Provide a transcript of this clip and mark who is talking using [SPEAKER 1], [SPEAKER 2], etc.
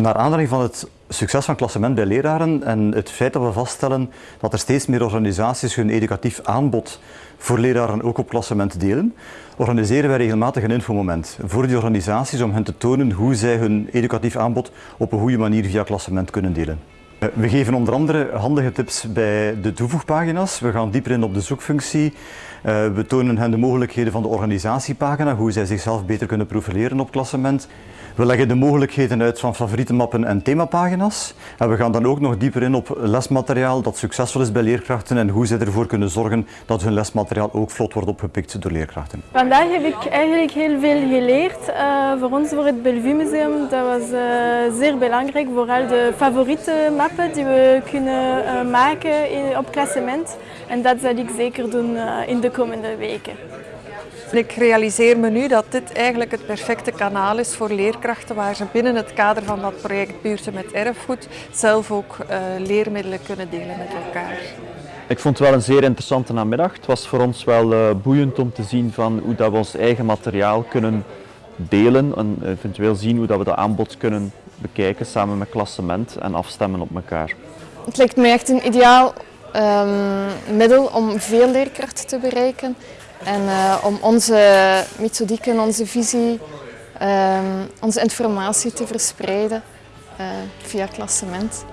[SPEAKER 1] Naar aanleiding van het succes van klassement bij leraren en het feit dat we vaststellen dat er steeds meer organisaties hun educatief aanbod voor leraren ook op klassement delen, organiseren wij regelmatig een infomoment voor die organisaties om hen te tonen hoe zij hun educatief aanbod op een goede manier via klassement kunnen delen. We geven onder andere handige tips bij de toevoegpagina's. We gaan dieper in op de zoekfunctie. Eh, we tonen hen de mogelijkheden van de organisatiepagina, hoe zij zichzelf beter kunnen profileren op klassement. We leggen de mogelijkheden uit van favoriete mappen en themapagina's. En we gaan dan ook nog dieper in op lesmateriaal dat succesvol is bij leerkrachten en hoe zij ervoor kunnen zorgen dat hun lesmateriaal ook vlot wordt opgepikt door leerkrachten.
[SPEAKER 2] Vandaag heb ik eigenlijk heel veel geleerd. Uh, voor ons, voor het Bellevue Museum, dat was uh, zeer belangrijk. Vooral de favoriete mappen die we kunnen uh, maken in, op klassement. En dat zal ik zeker doen in de komende weken.
[SPEAKER 3] Ik realiseer me nu dat dit eigenlijk het perfecte kanaal is voor leerkrachten waar ze binnen het kader van dat project Buurten met Erfgoed zelf ook uh, leermiddelen kunnen delen met elkaar.
[SPEAKER 4] Ik vond het wel een zeer interessante namiddag. Het was voor ons wel uh, boeiend om te zien van hoe dat we ons eigen materiaal kunnen delen en eventueel zien hoe dat we dat aanbod kunnen bekijken samen met klassement en afstemmen op elkaar.
[SPEAKER 5] Het lijkt me echt een ideaal um, middel om veel leerkrachten te bereiken. En uh, om onze methodieken, onze visie, uh, onze informatie te verspreiden uh, via klassement.